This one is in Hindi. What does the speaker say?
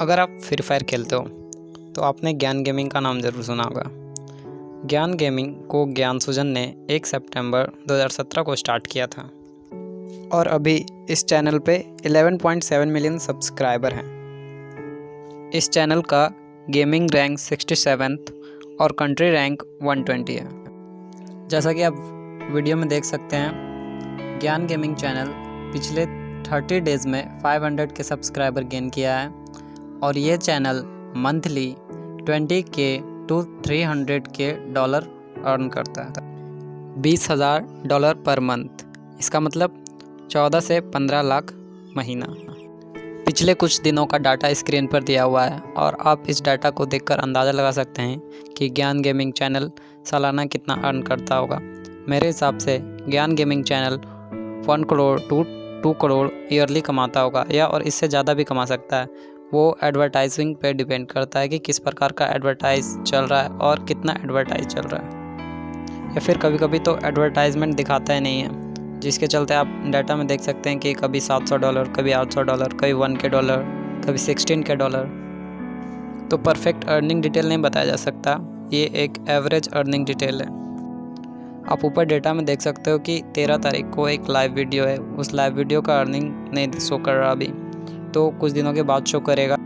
अगर आप फ्री फायर खेलते हो तो आपने ज्ञान गेमिंग का नाम ज़रूर सुना होगा। ज्ञान गेमिंग को ज्ञान सुजन ने 1 सितंबर 2017 को स्टार्ट किया था। और अभी इस चैनल पे 11.7 मिलियन सब्सक्राइबर हैं। इस चैनल का गेमिंग रैंक 67 और कंट्री रैंक 120 है। जैसा कि आप वीडियो में देख सकते हैं, ज्ञान गेमिंग चैनल पिछले 30 डेज़ में 500 के सब्सक्राइबर गेन किया है। और ये चैनल मंथली 20 के टू 300 के डॉलर अर्न करता है। बीस हज़ार डॉलर पर मंथ। इसका मतलब 14 से 15 लाख महीना। पिछले कुछ दिनों का डाटा स्क्रीन पर दिया हुआ है और आप इस डाटा को देखकर अंदाज़ा लगा सकते हैं कि ज्ञान गेमिंग चैनल सालाना कितना अर्न करता होगा। मेरे हिसाब से Gyan gaming channel one crore two two crore yearly कमाता होगा या और इससे ज़्यादा भी कमा सकता है। वो एडवर्टाइजिंग पे डिपेंड करता है कि किस प्रकार का एडवर्टाइज चल रहा है और कितना एडवर्टाइज चल रहा है। या फिर कभी कभी तो एडवर्टाइजमेंट दिखाता ही नहीं है, जिसके चलते आप डाटा में देख सकते हैं कि कभी 700 डॉलर कभी 800 डॉलर कभी वन के डॉलर कभी 16 के डॉलर तो परफेक्ट अर्निंग डिटेल नहीं बताया जा सकता, ये एक एवरेज अर्निंग डिटेल है। आप ऊपर डेटा में देख सकते हो कि तेरह तारीख को एक लाइव वीडियो है, उस लाइव वीडियो का अर्निंग नहीं शो कर रहा अभी। तो कुछ दिनों के बाद शो करेगा।